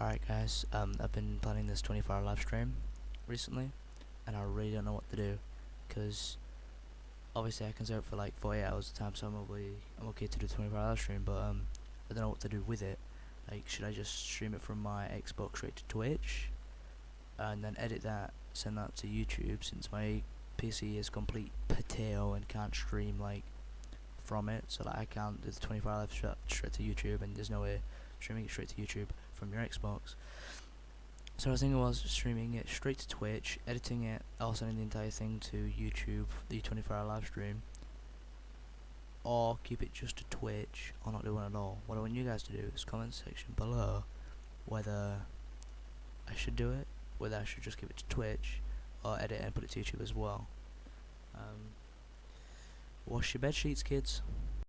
Alright guys, um, I've been planning this 24 hour live stream recently and I really don't know what to do because obviously I can serve for like 48 hours at a time so I'm, probably, I'm okay to do 24 hour live stream but um, I don't know what to do with it. Like should I just stream it from my Xbox straight to Twitch and then edit that, send that to YouTube since my PC is complete potato and can't stream like from it so that I can't do the 24 hour live straight to YouTube and there's no way streaming it straight to YouTube from your Xbox. So I was thinking was streaming it straight to Twitch, editing it, or sending the entire thing to YouTube, the 24 hour live stream, or keep it just to Twitch, or not do one at all. What I want you guys to do is comment section below whether I should do it, whether I should just give it to Twitch, or edit it and put it to YouTube as well. Um, wash your bed sheets, kids.